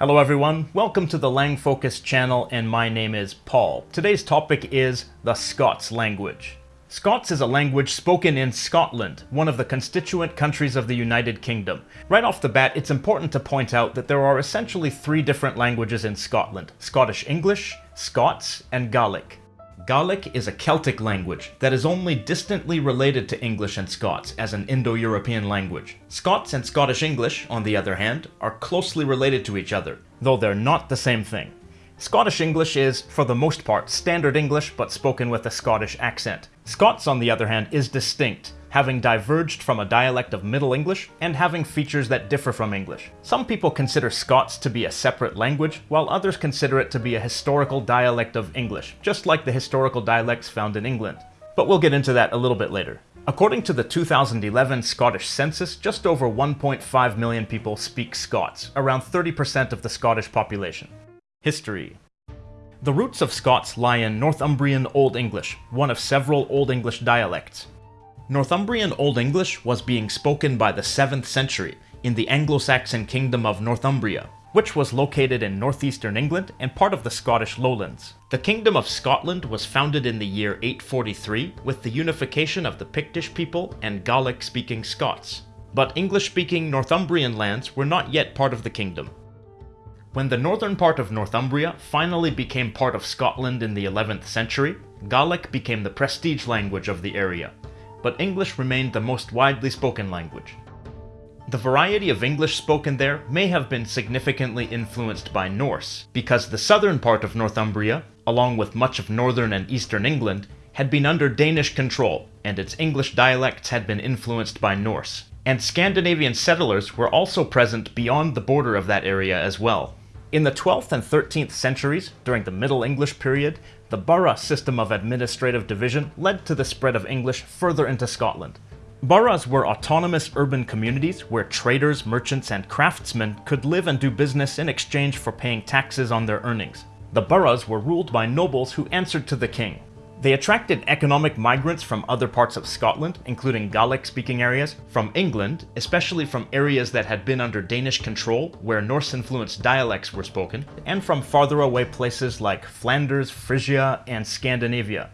Hello everyone, welcome to the LangFocus channel and my name is Paul. Today's topic is the Scots language. Scots is a language spoken in Scotland, one of the constituent countries of the United Kingdom. Right off the bat, it's important to point out that there are essentially three different languages in Scotland, Scottish English, Scots, and Gaelic. Gaelic is a Celtic language that is only distantly related to English and Scots as an Indo-European language. Scots and Scottish English, on the other hand, are closely related to each other, though they're not the same thing. Scottish English is, for the most part, standard English but spoken with a Scottish accent. Scots, on the other hand, is distinct, having diverged from a dialect of Middle English and having features that differ from English. Some people consider Scots to be a separate language, while others consider it to be a historical dialect of English, just like the historical dialects found in England. But we'll get into that a little bit later. According to the 2011 Scottish census, just over 1.5 million people speak Scots, around 30% of the Scottish population. History The roots of Scots lie in Northumbrian Old English, one of several Old English dialects. Northumbrian Old English was being spoken by the 7th century in the Anglo-Saxon kingdom of Northumbria, which was located in northeastern England and part of the Scottish lowlands. The Kingdom of Scotland was founded in the year 843 with the unification of the Pictish people and Gaelic-speaking Scots. But English-speaking Northumbrian lands were not yet part of the kingdom. When the northern part of Northumbria finally became part of Scotland in the 11th century, Gaelic became the prestige language of the area, but English remained the most widely spoken language. The variety of English spoken there may have been significantly influenced by Norse, because the southern part of Northumbria, along with much of northern and eastern England, had been under Danish control, and its English dialects had been influenced by Norse. And Scandinavian settlers were also present beyond the border of that area as well. In the 12th and 13th centuries, during the Middle English period, the borough system of administrative division led to the spread of English further into Scotland. Boroughs were autonomous urban communities where traders, merchants, and craftsmen could live and do business in exchange for paying taxes on their earnings. The boroughs were ruled by nobles who answered to the king, they attracted economic migrants from other parts of Scotland, including Gaelic-speaking areas, from England, especially from areas that had been under Danish control, where Norse-influenced dialects were spoken, and from farther away places like Flanders, Frisia, and Scandinavia.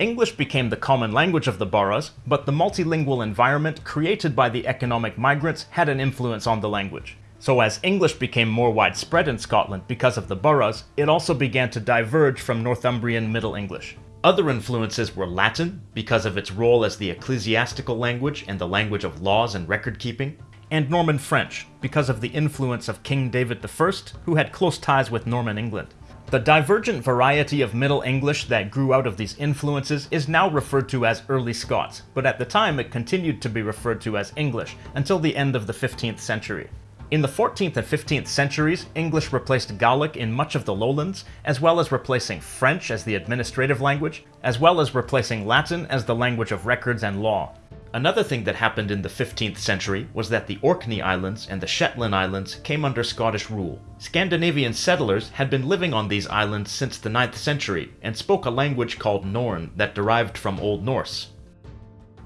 English became the common language of the boroughs, but the multilingual environment created by the economic migrants had an influence on the language. So as English became more widespread in Scotland because of the boroughs, it also began to diverge from Northumbrian Middle English. Other influences were Latin, because of its role as the ecclesiastical language and the language of laws and record keeping, and Norman French, because of the influence of King David I, who had close ties with Norman England. The divergent variety of Middle English that grew out of these influences is now referred to as Early Scots, but at the time it continued to be referred to as English until the end of the 15th century. In the 14th and 15th centuries, English replaced Gaelic in much of the lowlands, as well as replacing French as the administrative language, as well as replacing Latin as the language of records and law. Another thing that happened in the 15th century was that the Orkney Islands and the Shetland Islands came under Scottish rule. Scandinavian settlers had been living on these islands since the 9th century and spoke a language called Norn that derived from Old Norse.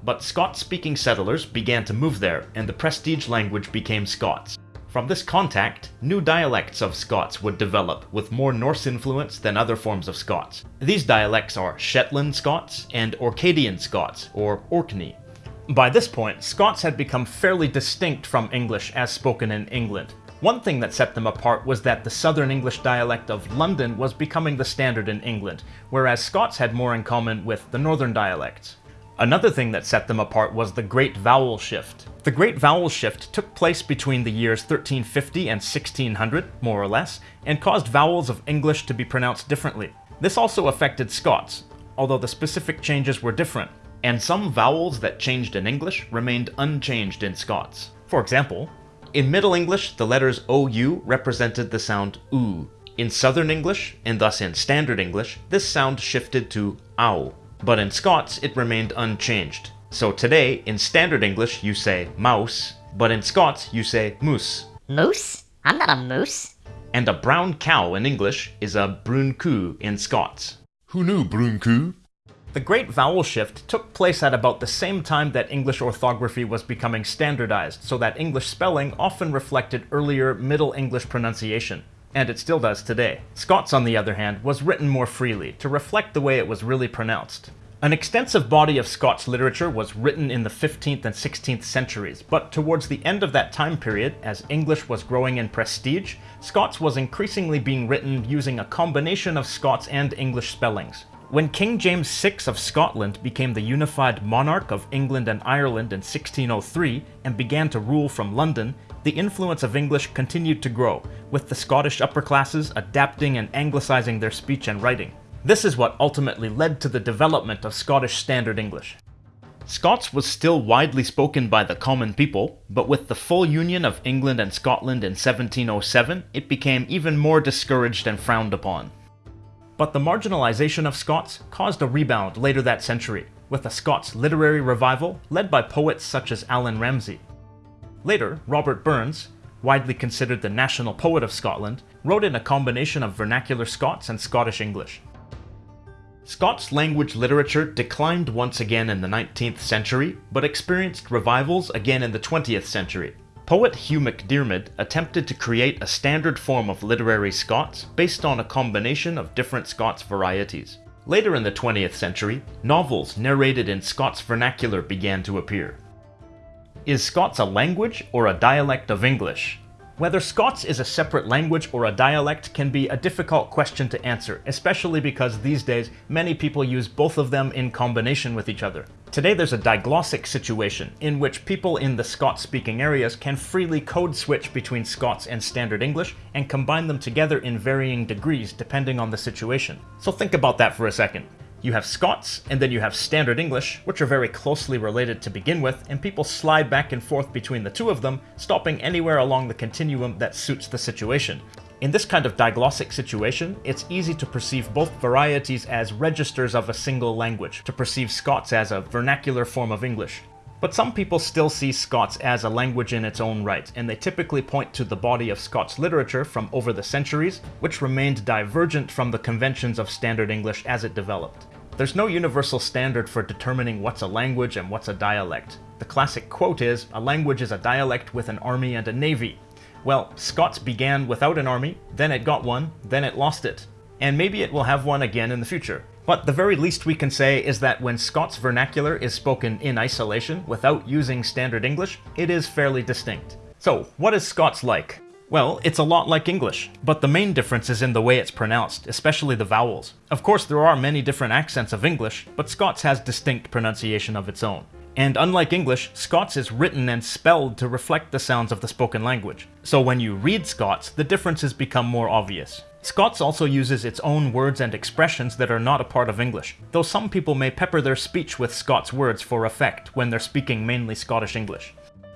But Scots-speaking settlers began to move there, and the prestige language became Scots. From this contact, new dialects of Scots would develop with more Norse influence than other forms of Scots. These dialects are Shetland Scots and Orcadian Scots, or Orkney. By this point, Scots had become fairly distinct from English as spoken in England. One thing that set them apart was that the Southern English dialect of London was becoming the standard in England, whereas Scots had more in common with the Northern dialects. Another thing that set them apart was the Great Vowel Shift. The Great Vowel Shift took place between the years 1350 and 1600, more or less, and caused vowels of English to be pronounced differently. This also affected Scots, although the specific changes were different, and some vowels that changed in English remained unchanged in Scots. For example, in Middle English, the letters OU represented the sound oo. In Southern English, and thus in Standard English, this sound shifted to ow. But in Scots, it remained unchanged. So today, in Standard English, you say mouse, but in Scots, you say moose. Moose? I'm not a moose. And a brown cow in English is a brun coo in Scots. Who knew brun coo? The great vowel shift took place at about the same time that English orthography was becoming standardized, so that English spelling often reflected earlier Middle English pronunciation. And it still does today. Scots, on the other hand, was written more freely, to reflect the way it was really pronounced. An extensive body of Scots literature was written in the 15th and 16th centuries, but towards the end of that time period, as English was growing in prestige, Scots was increasingly being written using a combination of Scots and English spellings. When King James VI of Scotland became the unified monarch of England and Ireland in 1603 and began to rule from London, the influence of English continued to grow, with the Scottish upper classes adapting and anglicising their speech and writing. This is what ultimately led to the development of Scottish Standard English. Scots was still widely spoken by the common people, but with the full union of England and Scotland in 1707, it became even more discouraged and frowned upon. But the marginalization of Scots caused a rebound later that century, with a Scots literary revival led by poets such as Allan Ramsay. Later, Robert Burns, widely considered the national poet of Scotland, wrote in a combination of vernacular Scots and Scottish English. Scots language literature declined once again in the 19th century, but experienced revivals again in the 20th century, Poet Hugh MacDiarmid attempted to create a standard form of literary Scots based on a combination of different Scots varieties. Later in the 20th century, novels narrated in Scots vernacular began to appear. Is Scots a language or a dialect of English? Whether Scots is a separate language or a dialect can be a difficult question to answer, especially because these days many people use both of them in combination with each other. Today there's a diglossic situation, in which people in the Scots-speaking areas can freely code switch between Scots and Standard English and combine them together in varying degrees depending on the situation. So think about that for a second. You have Scots, and then you have Standard English, which are very closely related to begin with, and people slide back and forth between the two of them, stopping anywhere along the continuum that suits the situation. In this kind of diglossic situation, it's easy to perceive both varieties as registers of a single language, to perceive Scots as a vernacular form of English. But some people still see Scots as a language in its own right, and they typically point to the body of Scots literature from over the centuries, which remained divergent from the conventions of Standard English as it developed. There's no universal standard for determining what's a language and what's a dialect. The classic quote is, a language is a dialect with an army and a navy. Well, Scots began without an army, then it got one, then it lost it. And maybe it will have one again in the future. But the very least we can say is that when Scots vernacular is spoken in isolation, without using standard English, it is fairly distinct. So, what is Scots like? Well, it's a lot like English, but the main difference is in the way it's pronounced, especially the vowels. Of course, there are many different accents of English, but Scots has distinct pronunciation of its own. And unlike English, Scots is written and spelled to reflect the sounds of the spoken language. So when you read Scots, the differences become more obvious. Scots also uses its own words and expressions that are not a part of English, though some people may pepper their speech with Scots words for effect when they're speaking mainly Scottish English.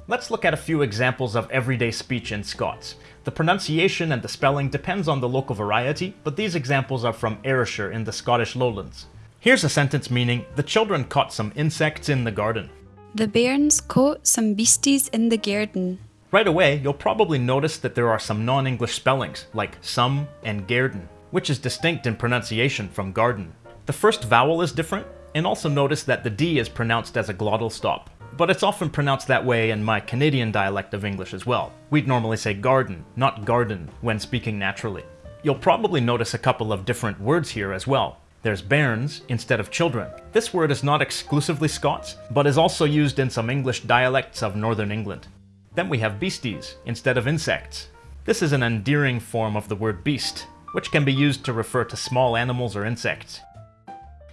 Let's look at a few examples of everyday speech in Scots. The pronunciation and the spelling depends on the local variety, but these examples are from Ayrshire in the Scottish lowlands. Here's a sentence meaning, the children caught some insects in the garden. The bairns caught some beasties in the garden. Right away, you'll probably notice that there are some non-English spellings, like some and garden, which is distinct in pronunciation from garden. The first vowel is different, and also notice that the D is pronounced as a glottal stop. But it's often pronounced that way in my Canadian dialect of English as well. We'd normally say garden, not garden, when speaking naturally. You'll probably notice a couple of different words here as well. There's bairns instead of children. This word is not exclusively Scots, but is also used in some English dialects of Northern England. Then we have beasties instead of insects. This is an endearing form of the word beast, which can be used to refer to small animals or insects.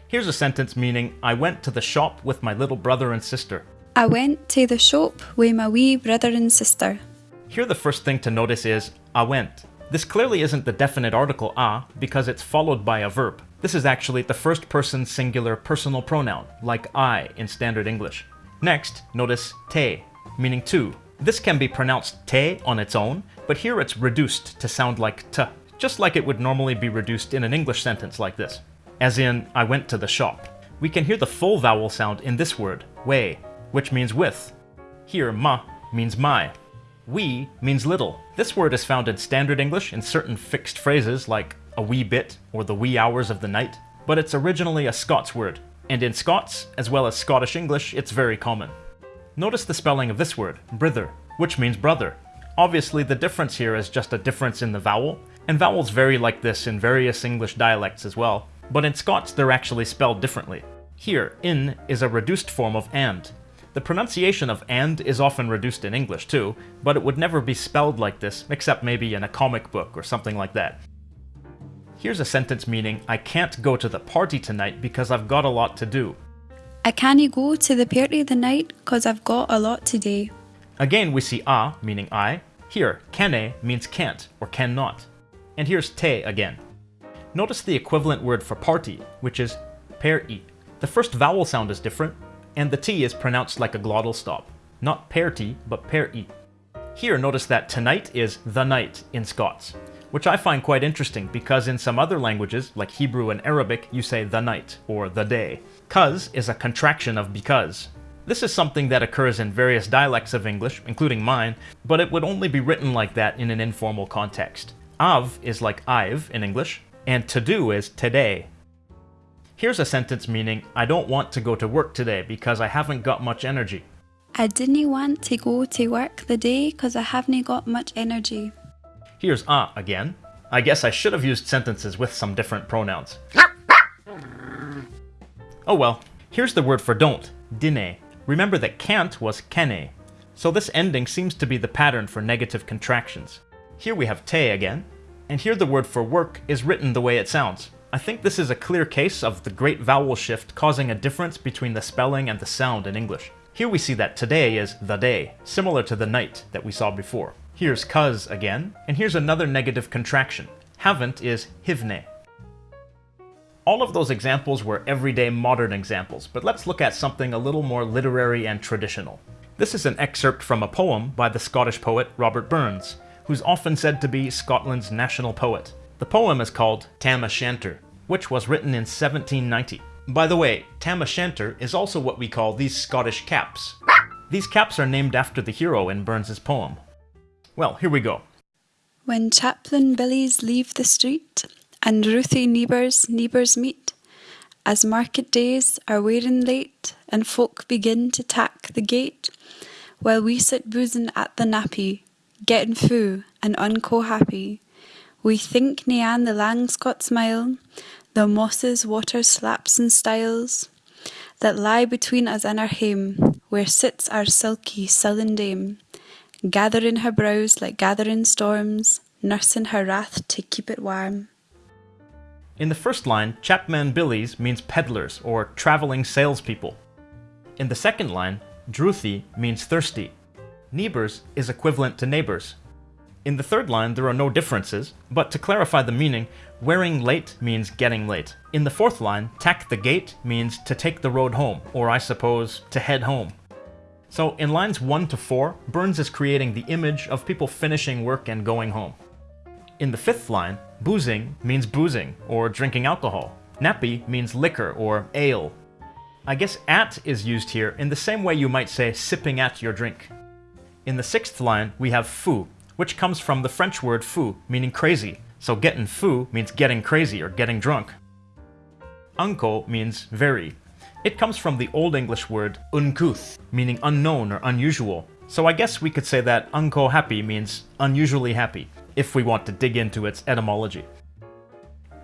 Here's a sentence meaning, I went to the shop with my little brother and sister. I went to the shop with my wee brother and sister. Here the first thing to notice is, I went. This clearly isn't the definite article a because it's followed by a verb. This is actually the first person singular personal pronoun, like I in standard English. Next, notice te, meaning to, this can be pronounced te on its own, but here it's reduced to sound like t, just like it would normally be reduced in an English sentence like this. As in, I went to the shop. We can hear the full vowel sound in this word, way, which means with. Here, ma means my. Wee means little. This word is found in standard English in certain fixed phrases like a wee bit or the wee hours of the night, but it's originally a Scots word. And in Scots, as well as Scottish English, it's very common. Notice the spelling of this word, brither, which means brother. Obviously, the difference here is just a difference in the vowel, and vowels vary like this in various English dialects as well, but in Scots they're actually spelled differently. Here, in is a reduced form of and. The pronunciation of and is often reduced in English too, but it would never be spelled like this, except maybe in a comic book or something like that. Here's a sentence meaning, I can't go to the party tonight because I've got a lot to do. I can't go to the party the night 'cause I've got a lot to do. Again, we see a meaning I. Here, cannae means can't or cannot. And here's te again. Notice the equivalent word for party, which is per-i. The first vowel sound is different, and the t is pronounced like a glottal stop. Not per T, but per-i. Here, notice that tonight is the night in Scots, which I find quite interesting because in some other languages, like Hebrew and Arabic, you say the night or the day. Cuz is a contraction of because. This is something that occurs in various dialects of English, including mine, but it would only be written like that in an informal context. Av is like I've in English, and to do is today. Here's a sentence meaning, I don't want to go to work today because I haven't got much energy. I didn't want to go to work the day because I haven't got much energy. Here's a again. I guess I should have used sentences with some different pronouns. Oh well. Here's the word for don't, dinnae. Remember that can't was cannae, so this ending seems to be the pattern for negative contractions. Here we have te again, and here the word for work is written the way it sounds. I think this is a clear case of the great vowel shift causing a difference between the spelling and the sound in English. Here we see that today is the day, similar to the night that we saw before. Here's cuz again, and here's another negative contraction. Haven't is hivnae. All of those examples were everyday modern examples, but let's look at something a little more literary and traditional. This is an excerpt from a poem by the Scottish poet Robert Burns, who's often said to be Scotland's national poet. The poem is called Tam O'Shanter, which was written in 1790. By the way, Tam O'Shanter is also what we call these Scottish caps. These caps are named after the hero in Burns's poem. Well, here we go. When chapman billies leave the street and drouthy neighbours neighbours meet, as market days are wearing late and folk begin to tak the gate, while we sit bousing at the nappy, getting fou and unco happy, we think nean the lang Scots mile, the mosses, water slaps and stiles, that lie between us and our hame, where sits our silky, sullen dame, gathering her brows like gathering storms, nursing her wrath to keep it warm. In the first line, Chapman Billies means peddlers or traveling salespeople. In the second line, drouthy means thirsty. Neibors is equivalent to neighbors. In the third line, there are no differences, but to clarify the meaning, wearing late means getting late. In the fourth line, tak the gate means to take the road home, or I suppose, to head home. So in lines 1 to 4, Burns is creating the image of people finishing work and going home. In the fifth line, bousing means boozing, or drinking alcohol. Nappy means liquor or ale. I guess at is used here in the same way you might say sipping at your drink. In the sixth line, we have fou, which comes from the French word fou, meaning crazy, so getting fou means getting crazy or getting drunk. Unco means very. It comes from the Old English word uncouth, meaning unknown or unusual, so I guess we could say that unco happy means unusually happy if we want to dig into its etymology.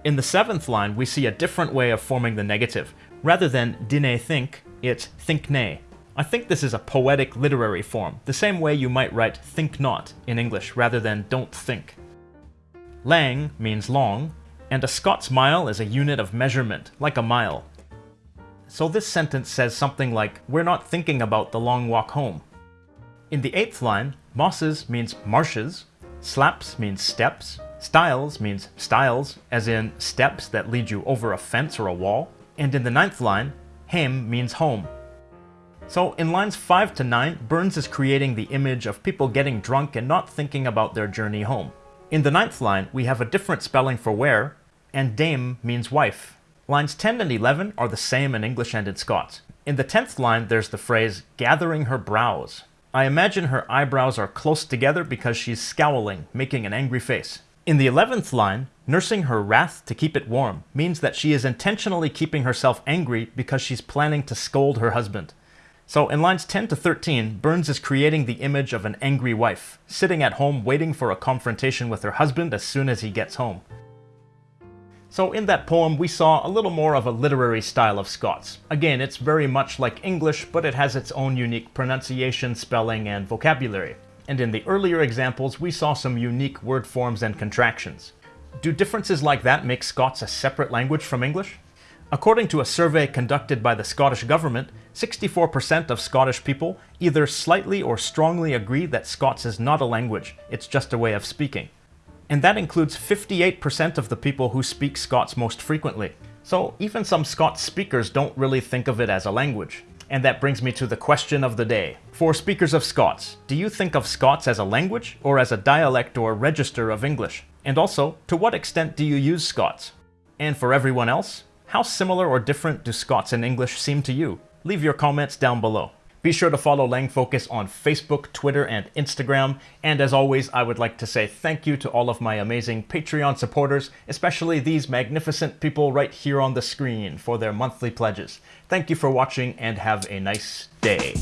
In the seventh line, we see a different way of forming the negative. Rather than dinnae think, it's think nay. I think this is a poetic literary form, the same way you might write think not in English rather than don't think. Lang means long, and a Scots mile is a unit of measurement, like a mile. So this sentence says something like, we're not thinking about the long walk home. In the eighth line, mosses means marshes, Slaps means steps. styles means stiles, as in steps that lead you over a fence or a wall. And in the ninth line, hame means home. So in lines 5 to 9, Burns is creating the image of people getting drunk and not thinking about their journey home. In the ninth line, we have a different spelling for where, and dame means wife. Lines 10 and 11 are the same in English and in Scots. In the 10th line, there's the phrase, gathering her brows. I imagine her eyebrows are close together because she's scowling, making an angry face. In the 11th line, nursing her wrath to keep it warm means that she is intentionally keeping herself angry because she's planning to scold her husband. So in lines 10 to 13, Burns is creating the image of an angry wife, sitting at home waiting for a confrontation with her husband as soon as he gets home. So in that poem, we saw a little more of a literary style of Scots. Again, it's very much like English, but it has its own unique pronunciation, spelling, and vocabulary. And in the earlier examples, we saw some unique word forms and contractions. Do differences like that make Scots a separate language from English? According to a survey conducted by the Scottish Government, 64% of Scottish people either slightly or strongly agree that Scots is not a language, it's just a way of speaking. And that includes 58% of the people who speak Scots most frequently. So even some Scots speakers don't really think of it as a language. And that brings me to the question of the day. For speakers of Scots, do you think of Scots as a language or as a dialect or register of English? And also, to what extent do you use Scots? And for everyone else, how similar or different do Scots and English seem to you? Leave your comments down below. Be sure to follow LangFocus on Facebook, Twitter, and Instagram. And as always, I would like to say thank you to all of my amazing Patreon supporters, especially these magnificent people right here on the screen for their monthly pledges. Thank you for watching and have a nice day.